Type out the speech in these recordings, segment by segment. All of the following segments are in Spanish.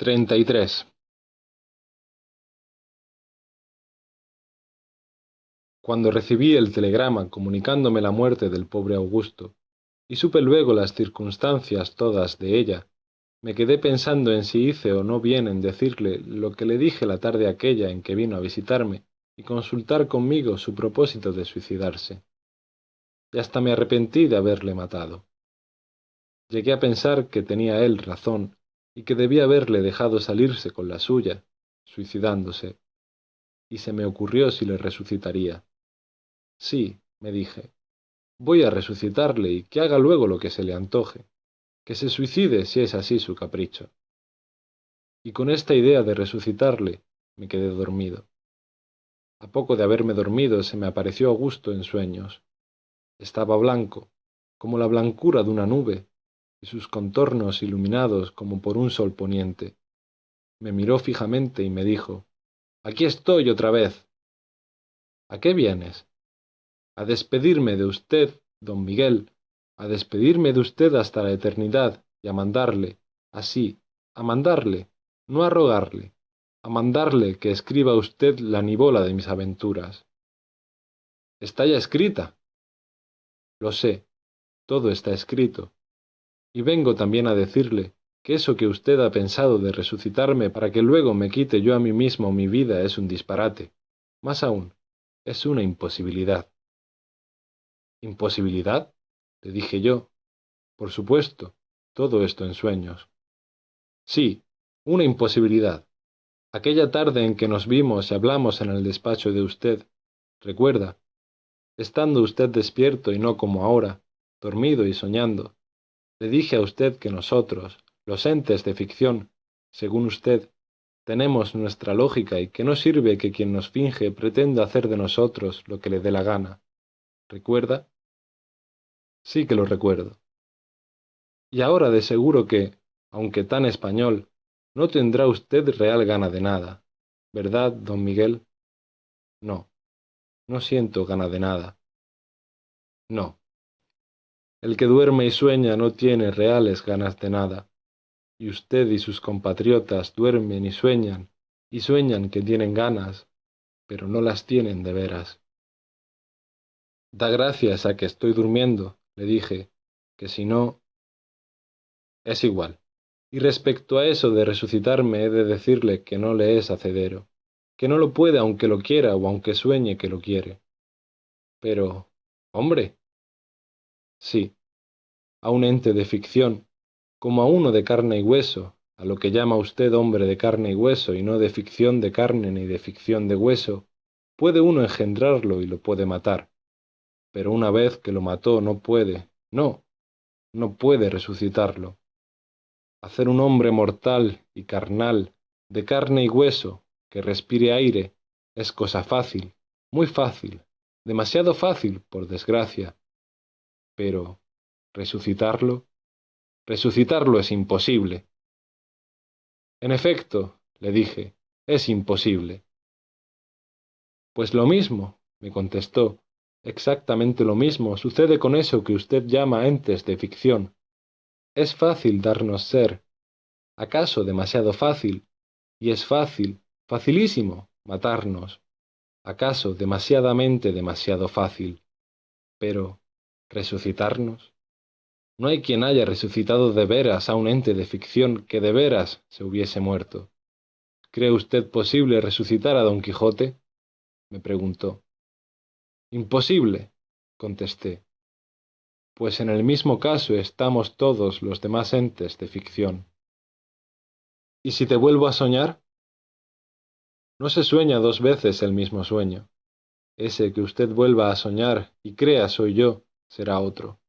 33. Cuando recibí el telegrama comunicándome la muerte del pobre Augusto, y supe luego las circunstancias todas de ella, me quedé pensando en si hice o no bien en decirle lo que le dije la tarde aquella en que vino a visitarme y consultar conmigo su propósito de suicidarse. Y hasta me arrepentí de haberle matado. Llegué a pensar que tenía él razón y que debía haberle dejado salirse con la suya, suicidándose, y se me ocurrió si le resucitaría. Sí, me dije, voy a resucitarle y que haga luego lo que se le antoje, que se suicide si es así su capricho. Y con esta idea de resucitarle me quedé dormido. A poco de haberme dormido se me apareció Augusto en sueños. Estaba blanco, como la blancura de una nube, y sus contornos iluminados como por un sol poniente. Me miró fijamente y me dijo, Aquí estoy otra vez. ¿A qué vienes? A despedirme de usted, don Miguel, a despedirme de usted hasta la eternidad y a mandarle, así, a mandarle, no a rogarle, a mandarle que escriba usted la nibola de mis aventuras. Está ya escrita. Lo sé, todo está escrito, y vengo también a decirle que eso que usted ha pensado de resucitarme para que luego me quite yo a mí mismo mi vida es un disparate. Más aún, es una imposibilidad. ¿Imposibilidad? le dije yo. Por supuesto, todo esto en sueños. Sí, una imposibilidad. Aquella tarde en que nos vimos y hablamos en el despacho de usted, recuerda, estando usted despierto y no como ahora, dormido y soñando, le dije a usted que nosotros, los entes de ficción, según usted, tenemos nuestra lógica y que no sirve que quien nos finge pretenda hacer de nosotros lo que le dé la gana. ¿Recuerda? Sí que lo recuerdo. Y ahora de seguro que, aunque tan español, no tendrá usted real gana de nada, ¿verdad, don Miguel? No, no siento gana de nada. No. El que duerme y sueña no tiene reales ganas de nada. Y usted y sus compatriotas duermen y sueñan, y sueñan que tienen ganas, pero no las tienen de veras. Da gracias a que estoy durmiendo, le dije, que si no... Es igual. Y respecto a eso de resucitarme he de decirle que no le es hacedero, que no lo puede aunque lo quiera o aunque sueñe que lo quiere. Pero, hombre, Sí, a un ente de ficción, como a uno de carne y hueso, a lo que llama usted hombre de carne y hueso y no de ficción de carne ni de ficción de hueso, puede uno engendrarlo y lo puede matar. Pero una vez que lo mató no puede, no, no puede resucitarlo. Hacer un hombre mortal y carnal, de carne y hueso, que respire aire, es cosa fácil, muy fácil, demasiado fácil, por desgracia, pero resucitarlo, resucitarlo es imposible. En efecto, le dije, es imposible. Pues lo mismo, me contestó, exactamente lo mismo sucede con eso que usted llama entes de ficción. Es fácil darnos ser, acaso demasiado fácil, y es fácil, facilísimo, matarnos, acaso demasiadamente demasiado fácil. Pero, ¿Resucitarnos? No hay quien haya resucitado de veras a un ente de ficción que de veras se hubiese muerto. ¿Cree usted posible resucitar a don Quijote? me preguntó. Imposible, contesté. Pues en el mismo caso estamos todos los demás entes de ficción. ¿Y si te vuelvo a soñar? No se sueña dos veces el mismo sueño. Ese que usted vuelva a soñar y crea soy yo, será otro.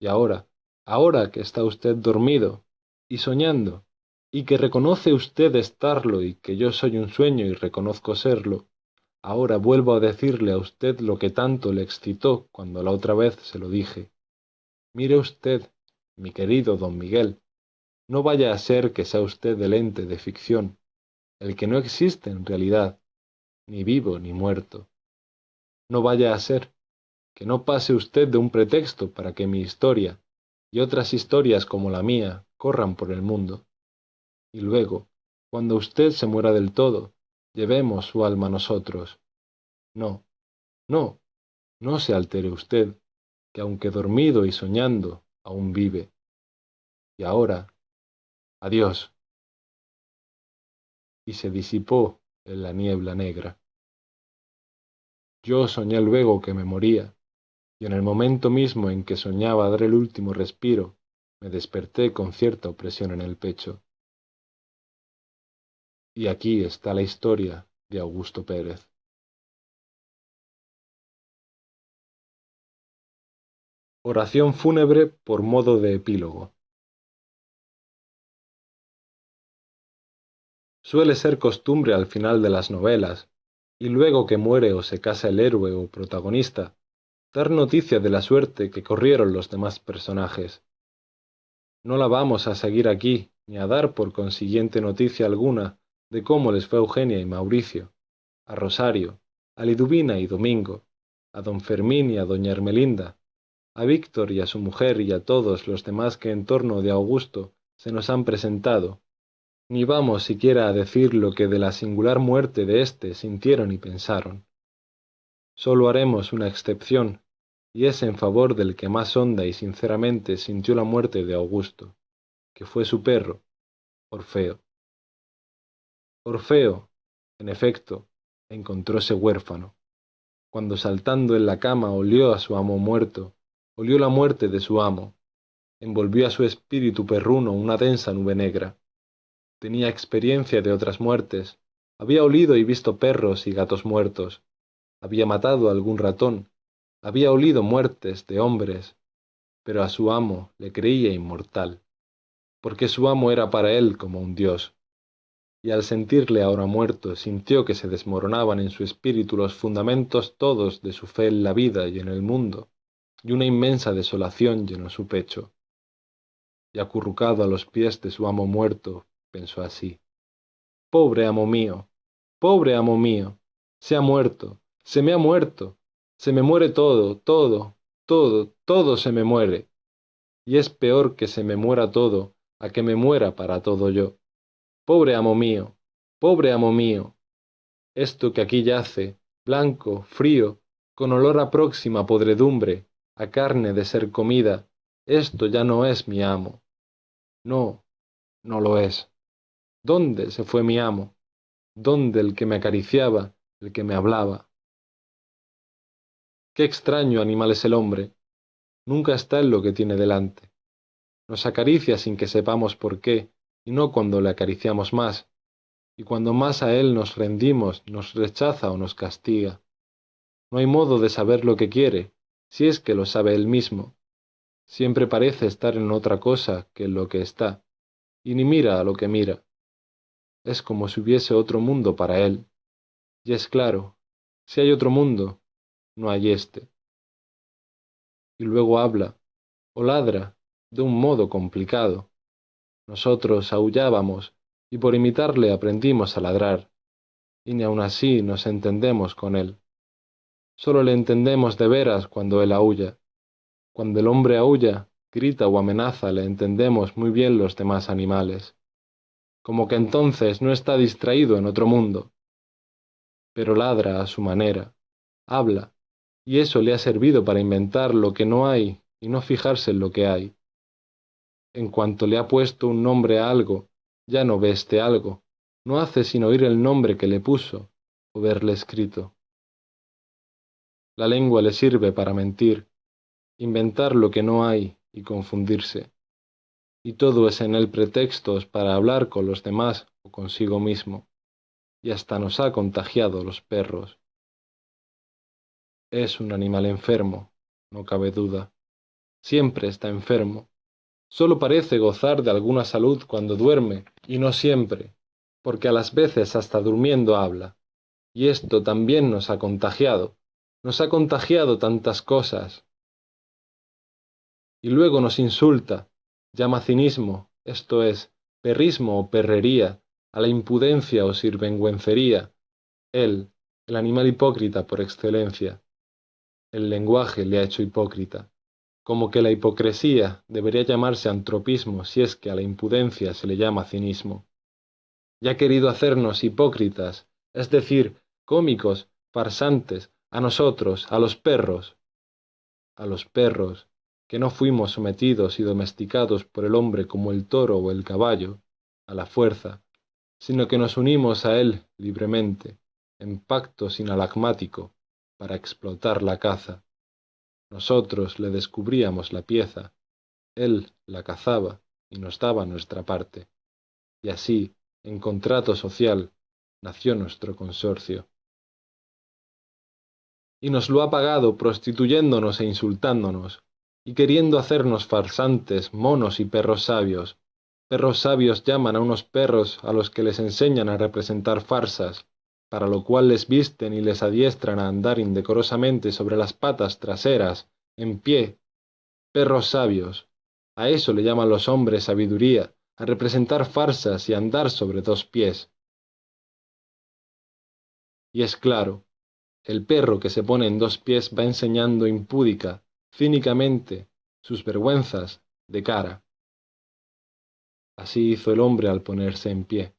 Y ahora, ahora que está usted dormido y soñando, y que reconoce usted estarlo y que yo soy un sueño y reconozco serlo, ahora vuelvo a decirle a usted lo que tanto le excitó cuando la otra vez se lo dije. Mire usted, mi querido don Miguel, no vaya a ser que sea usted el ente de ficción, el que no existe en realidad, ni vivo ni muerto. No vaya a ser, que no pase usted de un pretexto para que mi historia y otras historias como la mía corran por el mundo. y luego, cuando usted se muera del todo, llevemos su alma nosotros. No, no, no se altere usted, que aunque dormido y soñando, aún vive. Y ahora, adiós. Y se disipó en la niebla negra. Yo soñé luego que me moría, y en el momento mismo en que soñaba dar el último respiro, me desperté con cierta opresión en el pecho. Y aquí está la historia de Augusto Pérez. Oración fúnebre por modo de epílogo. Suele ser costumbre al final de las novelas, y luego que muere o se casa el héroe o protagonista, dar noticia de la suerte que corrieron los demás personajes. No la vamos a seguir aquí, ni a dar por consiguiente noticia alguna de cómo les fue Eugenia y Mauricio, a Rosario, a Liduvina y Domingo, a don Fermín y a doña Ermelinda, a Víctor y a su mujer y a todos los demás que en torno de Augusto se nos han presentado, ni vamos siquiera a decir lo que de la singular muerte de éste sintieron y pensaron. Sólo haremos una excepción, y es en favor del que más honda y sinceramente sintió la muerte de Augusto, que fue su perro, Orfeo. Orfeo, en efecto, encontróse huérfano. Cuando saltando en la cama olió a su amo muerto, olió la muerte de su amo, envolvió a su espíritu perruno una densa nube negra tenía experiencia de otras muertes, había olido y visto perros y gatos muertos, había matado algún ratón, había olido muertes de hombres, pero a su amo le creía inmortal, porque su amo era para él como un dios, y al sentirle ahora muerto sintió que se desmoronaban en su espíritu los fundamentos todos de su fe en la vida y en el mundo, y una inmensa desolación llenó su pecho. Y acurrucado a los pies de su amo muerto, pensó así. Pobre amo mío, pobre amo mío, se ha muerto, se me ha muerto, se me muere todo, todo, todo, todo se me muere. Y es peor que se me muera todo a que me muera para todo yo. Pobre amo mío, pobre amo mío, esto que aquí yace, blanco, frío, con olor a próxima podredumbre, a carne de ser comida, esto ya no es mi amo. No, no lo es. ¿Dónde se fue mi amo? ¿Dónde el que me acariciaba, el que me hablaba? Qué extraño animal es el hombre. Nunca está en lo que tiene delante. Nos acaricia sin que sepamos por qué, y no cuando le acariciamos más, y cuando más a él nos rendimos, nos rechaza o nos castiga. No hay modo de saber lo que quiere, si es que lo sabe él mismo. Siempre parece estar en otra cosa que en lo que está, y ni mira a lo que mira es como si hubiese otro mundo para él. Y es claro, si hay otro mundo, no hay éste. Y luego habla, o ladra, de un modo complicado. Nosotros aullábamos, y por imitarle aprendimos a ladrar, y ni aun así nos entendemos con él. Solo le entendemos de veras cuando él aúlla. Cuando el hombre aúlla, grita o amenaza, le entendemos muy bien los demás animales como que entonces no está distraído en otro mundo. Pero ladra a su manera, habla, y eso le ha servido para inventar lo que no hay y no fijarse en lo que hay. En cuanto le ha puesto un nombre a algo, ya no ve este algo, no hace sino oír el nombre que le puso o verle escrito. La lengua le sirve para mentir, inventar lo que no hay y confundirse y todo es en él pretextos para hablar con los demás o consigo mismo, y hasta nos ha contagiado los perros. Es un animal enfermo, no cabe duda. Siempre está enfermo. Solo parece gozar de alguna salud cuando duerme, y no siempre, porque a las veces hasta durmiendo habla. Y esto también nos ha contagiado. Nos ha contagiado tantas cosas. Y luego nos insulta, llama cinismo, esto es, perrismo o perrería, a la impudencia o sirvengüencería, él, el animal hipócrita por excelencia. El lenguaje le ha hecho hipócrita, como que la hipocresía debería llamarse antropismo si es que a la impudencia se le llama cinismo. y ha querido hacernos hipócritas, es decir, cómicos, farsantes, a nosotros, a los perros, a los perros, que no fuimos sometidos y domesticados por el hombre como el toro o el caballo, a la fuerza, sino que nos unimos a él libremente, en pacto sinalagmático, para explotar la caza. Nosotros le descubríamos la pieza, él la cazaba y nos daba nuestra parte. Y así, en contrato social, nació nuestro consorcio. Y nos lo ha pagado prostituyéndonos e insultándonos, y queriendo hacernos farsantes, monos y perros sabios. Perros sabios llaman a unos perros a los que les enseñan a representar farsas, para lo cual les visten y les adiestran a andar indecorosamente sobre las patas traseras, en pie. Perros sabios. A eso le llaman los hombres sabiduría, a representar farsas y andar sobre dos pies. Y es claro, el perro que se pone en dos pies va enseñando impúdica, cínicamente, sus vergüenzas de cara. Así hizo el hombre al ponerse en pie,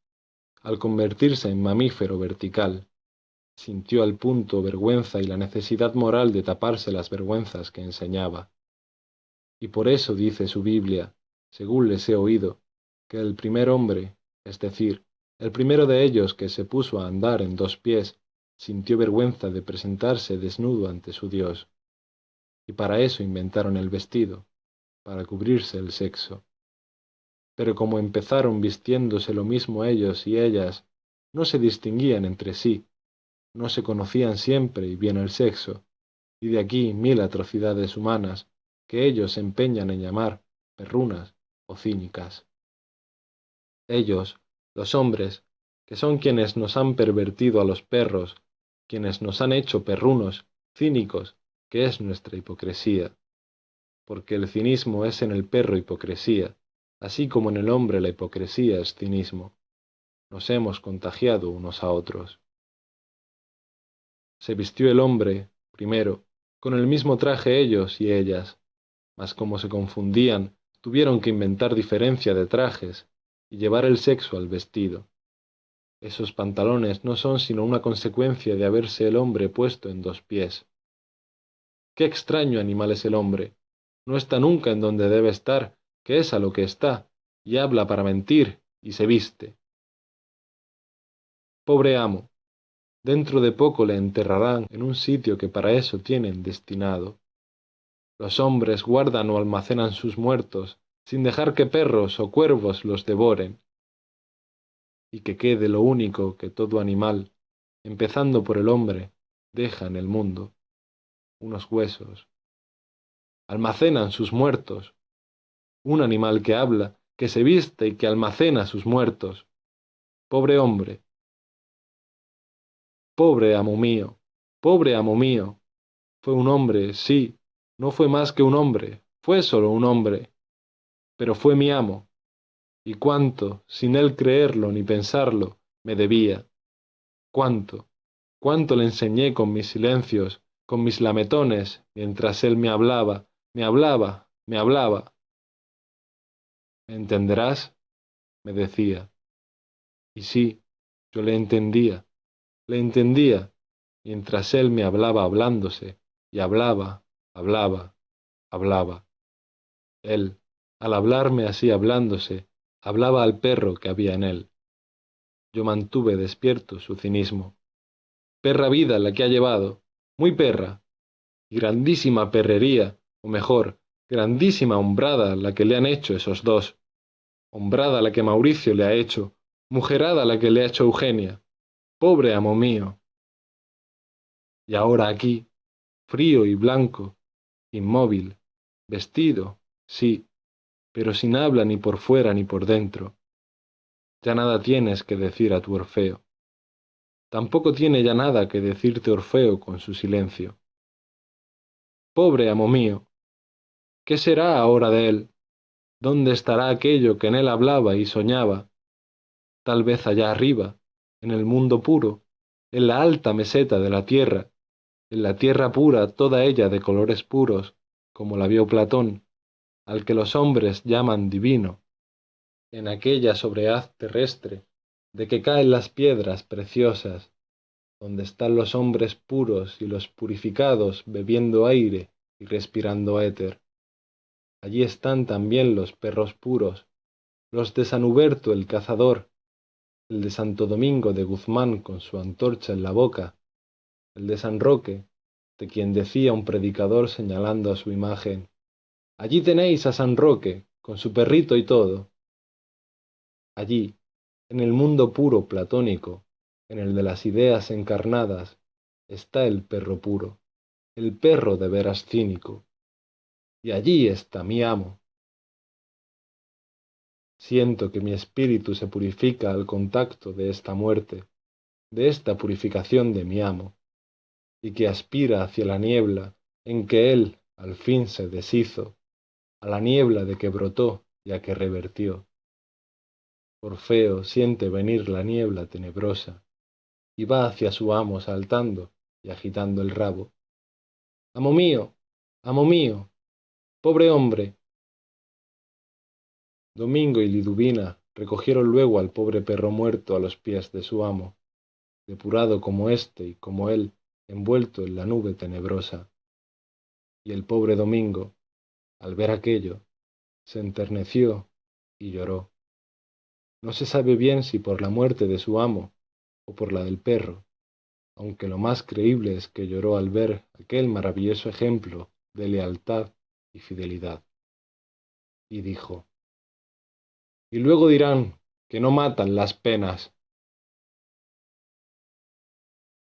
al convertirse en mamífero vertical. Sintió al punto vergüenza y la necesidad moral de taparse las vergüenzas que enseñaba. Y por eso dice su Biblia, según les he oído, que el primer hombre, es decir, el primero de ellos que se puso a andar en dos pies, sintió vergüenza de presentarse desnudo ante su Dios y para eso inventaron el vestido, para cubrirse el sexo. Pero como empezaron vistiéndose lo mismo ellos y ellas, no se distinguían entre sí, no se conocían siempre y bien el sexo, y de aquí mil atrocidades humanas que ellos se empeñan en llamar perrunas o cínicas. Ellos, los hombres, que son quienes nos han pervertido a los perros, quienes nos han hecho perrunos, cínicos que es nuestra hipocresía, porque el cinismo es en el perro hipocresía, así como en el hombre la hipocresía es cinismo. Nos hemos contagiado unos a otros. Se vistió el hombre, primero, con el mismo traje ellos y ellas, mas como se confundían, tuvieron que inventar diferencia de trajes y llevar el sexo al vestido. Esos pantalones no son sino una consecuencia de haberse el hombre puesto en dos pies. Qué extraño animal es el hombre. No está nunca en donde debe estar, que es a lo que está, y habla para mentir, y se viste. Pobre amo, dentro de poco le enterrarán en un sitio que para eso tienen destinado. Los hombres guardan o almacenan sus muertos, sin dejar que perros o cuervos los devoren, y que quede lo único que todo animal, empezando por el hombre, deja en el mundo unos huesos. Almacenan sus muertos. Un animal que habla, que se viste y que almacena sus muertos. Pobre hombre. Pobre amo mío, pobre amo mío. Fue un hombre, sí, no fue más que un hombre, fue solo un hombre. Pero fue mi amo. Y cuánto, sin él creerlo ni pensarlo, me debía. Cuánto, cuánto le enseñé con mis silencios, con mis lametones, mientras él me hablaba, me hablaba, me hablaba. ¿Me entenderás? me decía. Y sí, yo le entendía, le entendía, mientras él me hablaba hablándose, y hablaba, hablaba, hablaba. Él, al hablarme así hablándose, hablaba al perro que había en él. Yo mantuve despierto su cinismo. Perra vida la que ha llevado, muy perra, y grandísima perrería, o mejor, grandísima hombrada la que le han hecho esos dos. Hombrada la que Mauricio le ha hecho, mujerada la que le ha hecho Eugenia. Pobre amo mío. Y ahora aquí, frío y blanco, inmóvil, vestido, sí, pero sin habla ni por fuera ni por dentro. Ya nada tienes que decir a tu Orfeo. Tampoco tiene ya nada que decirte Orfeo con su silencio. Pobre amo mío, ¿qué será ahora de él? ¿Dónde estará aquello que en él hablaba y soñaba? Tal vez allá arriba, en el mundo puro, en la alta meseta de la tierra, en la tierra pura toda ella de colores puros, como la vio Platón, al que los hombres llaman divino, en aquella sobrehaz terrestre, de que caen las piedras preciosas, donde están los hombres puros y los purificados bebiendo aire y respirando éter. Allí están también los perros puros, los de San Huberto el cazador, el de Santo Domingo de Guzmán con su antorcha en la boca, el de San Roque, de quien decía un predicador señalando a su imagen, allí tenéis a San Roque, con su perrito y todo. Allí, en el mundo puro platónico, en el de las ideas encarnadas, está el perro puro, el perro de veras cínico. Y allí está mi amo, Siento que mi espíritu se purifica al contacto de esta muerte, de esta purificación de mi amo, y que aspira hacia la niebla en que él al fin se deshizo, a la niebla de que brotó y a que revertió. Orfeo siente venir la niebla tenebrosa, y va hacia su amo saltando y agitando el rabo. Amo mío, amo mío, pobre hombre, Domingo y Liduvina recogieron luego al pobre perro muerto a los pies de su amo, depurado como éste y como él, envuelto en la nube tenebrosa. Y el pobre Domingo, al ver aquello, se enterneció y lloró. No se sabe bien si por la muerte de su amo o por la del perro, aunque lo más creíble es que lloró al ver aquel maravilloso ejemplo de lealtad y fidelidad. Y dijo, y luego dirán que no matan las penas,